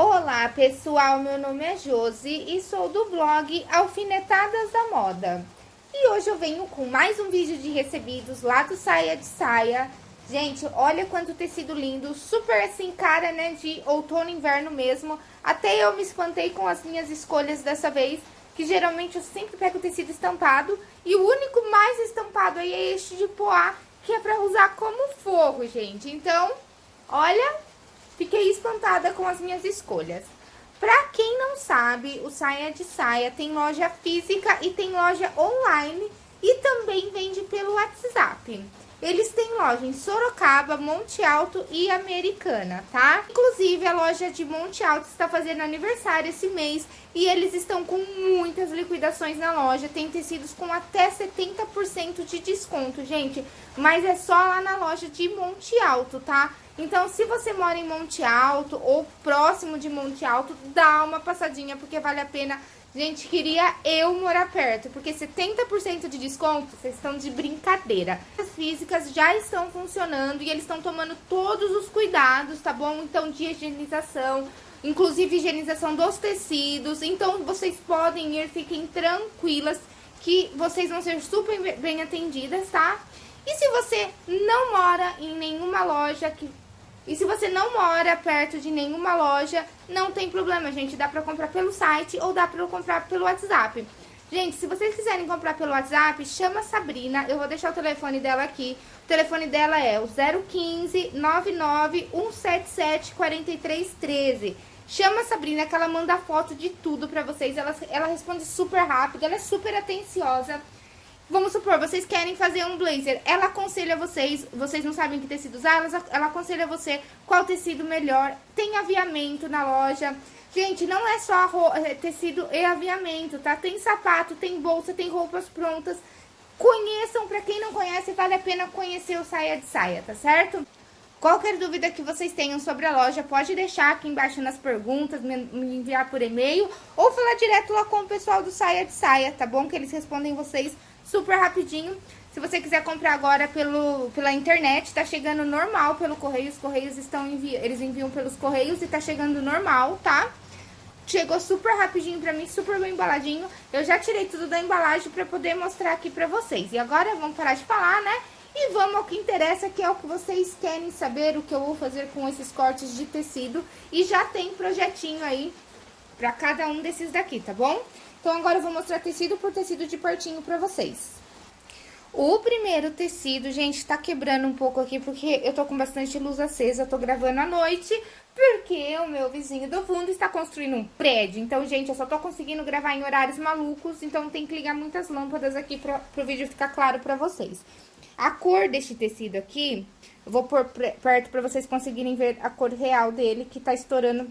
Olá pessoal, meu nome é Josi e sou do blog Alfinetadas da Moda. E hoje eu venho com mais um vídeo de recebidos lá do Saia de Saia. Gente, olha quanto tecido lindo, super assim, cara, né, de outono e inverno mesmo. Até eu me espantei com as minhas escolhas dessa vez, que geralmente eu sempre pego tecido estampado. E o único mais estampado aí é este de poá, que é pra usar como forro, gente. Então, olha, Fiquei espantada com as minhas escolhas. Pra quem não sabe, o Saia de Saia tem loja física e tem loja online e também vende pelo WhatsApp. Eles têm loja em Sorocaba, Monte Alto e Americana, tá? Inclusive, a loja de Monte Alto está fazendo aniversário esse mês e eles estão com muitas liquidações na loja. Tem tecidos com até 70% de desconto, gente. Mas é só lá na loja de Monte Alto, tá? Então, se você mora em Monte Alto ou próximo de Monte Alto, dá uma passadinha, porque vale a pena. Gente, queria eu morar perto, porque 70% de desconto, vocês estão de brincadeira. As físicas já estão funcionando e eles estão tomando todos os cuidados, tá bom? Então, de higienização, inclusive higienização dos tecidos. Então, vocês podem ir, fiquem tranquilas que vocês vão ser super bem atendidas, tá? E se você não mora em nenhuma loja que e se você não mora perto de nenhuma loja, não tem problema, gente. Dá pra comprar pelo site ou dá pra comprar pelo WhatsApp. Gente, se vocês quiserem comprar pelo WhatsApp, chama a Sabrina. Eu vou deixar o telefone dela aqui. O telefone dela é o 015 99 177 4313. Chama a Sabrina que ela manda foto de tudo pra vocês. Ela, ela responde super rápido, ela é super atenciosa. Vamos supor, vocês querem fazer um blazer. Ela aconselha vocês, vocês não sabem que tecido usar, ela, ela aconselha você qual tecido melhor. Tem aviamento na loja. Gente, não é só é, tecido e aviamento, tá? Tem sapato, tem bolsa, tem roupas prontas. Conheçam, pra quem não conhece, vale a pena conhecer o Saia de Saia, tá certo? Qualquer dúvida que vocês tenham sobre a loja, pode deixar aqui embaixo nas perguntas, me enviar por e-mail ou falar direto lá com o pessoal do Saia de Saia, tá bom? Que eles respondem vocês super rapidinho. Se você quiser comprar agora pelo, pela internet, tá chegando normal pelo correio. Os correios estão envi eles enviam pelos correios e tá chegando normal, tá? Chegou super rapidinho pra mim, super bem embaladinho. Eu já tirei tudo da embalagem pra poder mostrar aqui pra vocês. E agora vamos parar de falar, né? E vamos ao que interessa, que é o que vocês querem saber, o que eu vou fazer com esses cortes de tecido. E já tem projetinho aí pra cada um desses daqui, tá bom? Então, agora eu vou mostrar tecido por tecido de pertinho pra vocês. O primeiro tecido, gente, tá quebrando um pouco aqui, porque eu tô com bastante luz acesa, tô gravando à noite, porque o meu vizinho do fundo está construindo um prédio. Então, gente, eu só tô conseguindo gravar em horários malucos, então tem que ligar muitas lâmpadas aqui pra, pro vídeo ficar claro pra vocês. A cor deste tecido aqui, eu vou pôr perto pra vocês conseguirem ver a cor real dele, que tá estourando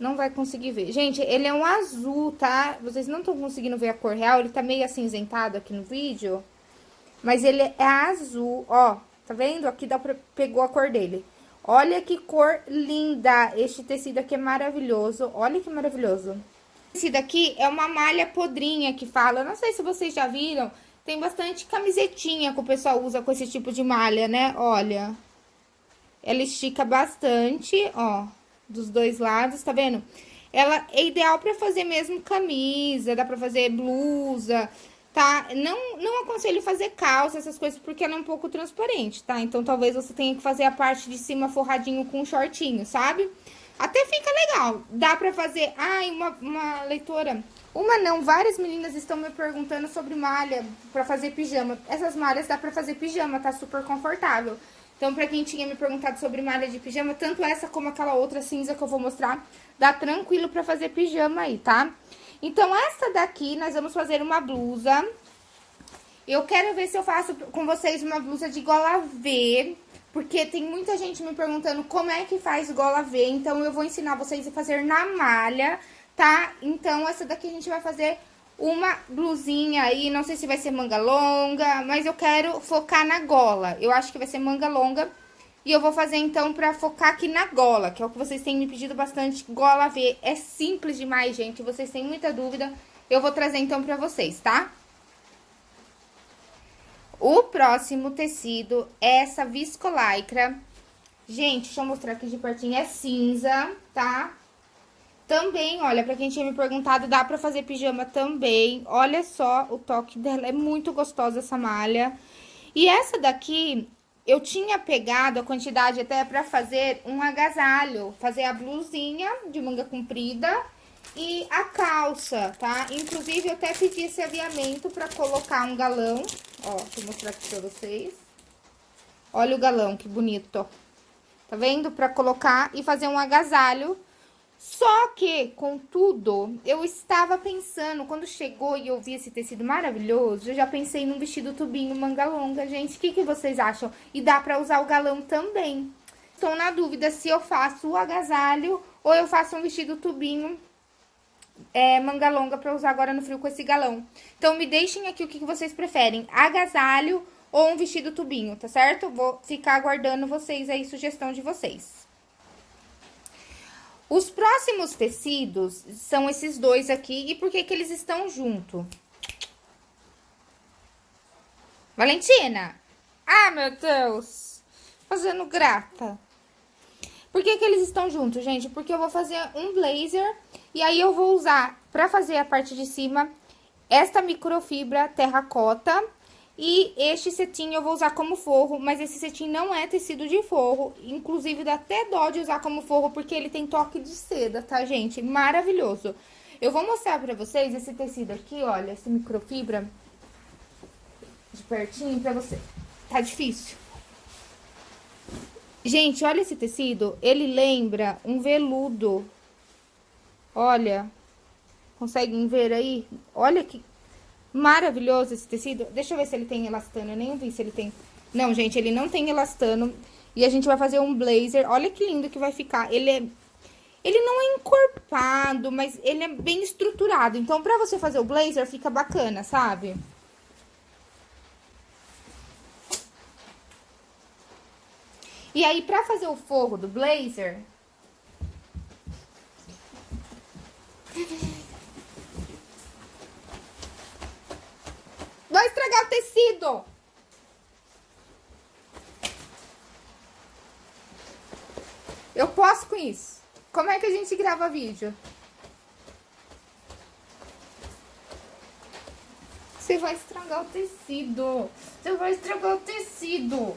não vai conseguir ver. Gente, ele é um azul, tá? Vocês não estão conseguindo ver a cor real, ele tá meio acinzentado aqui no vídeo. Mas ele é azul, ó. Tá vendo? Aqui dá pra... pegou a cor dele. Olha que cor linda! Este tecido aqui é maravilhoso. Olha que maravilhoso. Esse daqui é uma malha podrinha que fala. Não sei se vocês já viram. Tem bastante camisetinha que o pessoal usa com esse tipo de malha, né? Olha. Ela estica bastante, ó dos dois lados, tá vendo? Ela é ideal pra fazer mesmo camisa, dá pra fazer blusa, tá? Não, não aconselho fazer calça, essas coisas, porque ela é um pouco transparente, tá? Então, talvez você tenha que fazer a parte de cima forradinho com um shortinho, sabe? Até fica legal. Dá pra fazer... Ai, uma, uma leitora... Uma não, várias meninas estão me perguntando sobre malha pra fazer pijama. Essas malhas dá pra fazer pijama, tá super confortável. Então, pra quem tinha me perguntado sobre malha de pijama, tanto essa como aquela outra cinza que eu vou mostrar, dá tranquilo pra fazer pijama aí, tá? Então, essa daqui, nós vamos fazer uma blusa. Eu quero ver se eu faço com vocês uma blusa de gola V, porque tem muita gente me perguntando como é que faz gola V, então eu vou ensinar vocês a fazer na malha, tá? Então, essa daqui a gente vai fazer uma blusinha aí, não sei se vai ser manga longa, mas eu quero focar na gola. Eu acho que vai ser manga longa. E eu vou fazer, então, pra focar aqui na gola, que é o que vocês têm me pedido bastante, gola V. É simples demais, gente, vocês têm muita dúvida, eu vou trazer, então, pra vocês, tá? O próximo tecido é essa viscolaicra. Gente, deixa eu mostrar aqui de pertinho, é cinza, tá? Também, olha, pra quem tinha me perguntado, dá pra fazer pijama também. Olha só o toque dela, é muito gostosa essa malha. E essa daqui, eu tinha pegado a quantidade até pra fazer um agasalho. Fazer a blusinha de manga comprida e a calça, tá? Inclusive, eu até pedi esse aviamento pra colocar um galão. Ó, deixa eu mostrar aqui pra vocês. Olha o galão, que bonito. Tá vendo? Pra colocar e fazer um agasalho só que, contudo, eu estava pensando, quando chegou e eu vi esse tecido maravilhoso, eu já pensei num vestido tubinho manga longa, gente. O que, que vocês acham? E dá pra usar o galão também. Estou na dúvida se eu faço o agasalho ou eu faço um vestido tubinho é, manga longa pra usar agora no frio com esse galão. Então, me deixem aqui o que, que vocês preferem, agasalho ou um vestido tubinho, tá certo? Vou ficar aguardando vocês aí, sugestão de vocês. Os próximos tecidos são esses dois aqui. E por que que eles estão junto? Valentina! Ah, meu Deus! Fazendo grata. Por que que eles estão juntos, gente? Porque eu vou fazer um blazer e aí eu vou usar, pra fazer a parte de cima, esta microfibra terracota e este cetim eu vou usar como forro, mas esse cetim não é tecido de forro. Inclusive, dá até dó de usar como forro, porque ele tem toque de seda, tá, gente? Maravilhoso. Eu vou mostrar pra vocês esse tecido aqui, olha, esse microfibra. De pertinho pra você. Tá difícil. Gente, olha esse tecido. Ele lembra um veludo. Olha. Conseguem ver aí? Olha que Maravilhoso esse tecido. Deixa eu ver se ele tem elastano. Eu nem vi se ele tem... Não, gente, ele não tem elastano. E a gente vai fazer um blazer. Olha que lindo que vai ficar. Ele é... Ele não é encorpado, mas ele é bem estruturado. Então, pra você fazer o blazer, fica bacana, sabe? E aí, pra fazer o forro do blazer... Vai estragar o tecido. Eu posso com isso. Como é que a gente grava vídeo? Você vai estragar o tecido. Você vai estragar o tecido.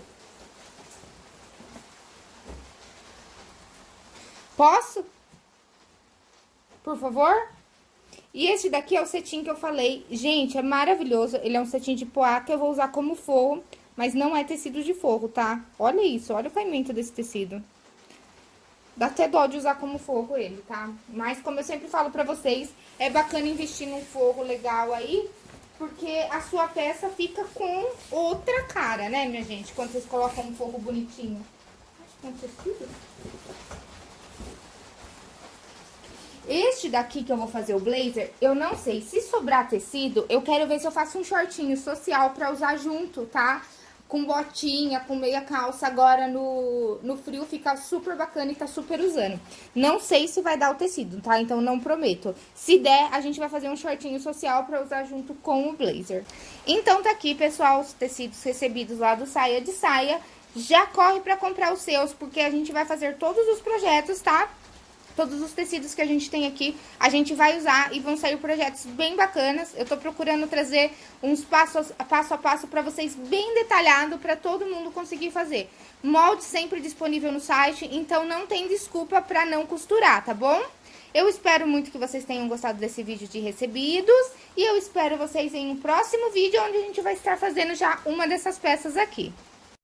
Posso? Por favor? E esse daqui é o cetim que eu falei. Gente, é maravilhoso. Ele é um cetim de poá que eu vou usar como forro, mas não é tecido de forro, tá? Olha isso, olha o caimento desse tecido. Dá até dó de usar como forro ele, tá? Mas, como eu sempre falo pra vocês, é bacana investir num forro legal aí, porque a sua peça fica com outra cara, né, minha gente? Quando vocês colocam um forro bonitinho. Acho que é um tecido. Este daqui que eu vou fazer o blazer, eu não sei. Se sobrar tecido, eu quero ver se eu faço um shortinho social pra usar junto, tá? Com botinha, com meia calça, agora no, no frio fica super bacana e tá super usando. Não sei se vai dar o tecido, tá? Então não prometo. Se der, a gente vai fazer um shortinho social pra usar junto com o blazer. Então tá aqui, pessoal, os tecidos recebidos lá do Saia de Saia. Já corre pra comprar os seus, porque a gente vai fazer todos os projetos, tá? Todos os tecidos que a gente tem aqui, a gente vai usar e vão sair projetos bem bacanas. Eu tô procurando trazer uns passos, passo a passo para vocês bem detalhado para todo mundo conseguir fazer. Molde sempre disponível no site, então não tem desculpa para não costurar, tá bom? Eu espero muito que vocês tenham gostado desse vídeo de recebidos e eu espero vocês em um próximo vídeo onde a gente vai estar fazendo já uma dessas peças aqui.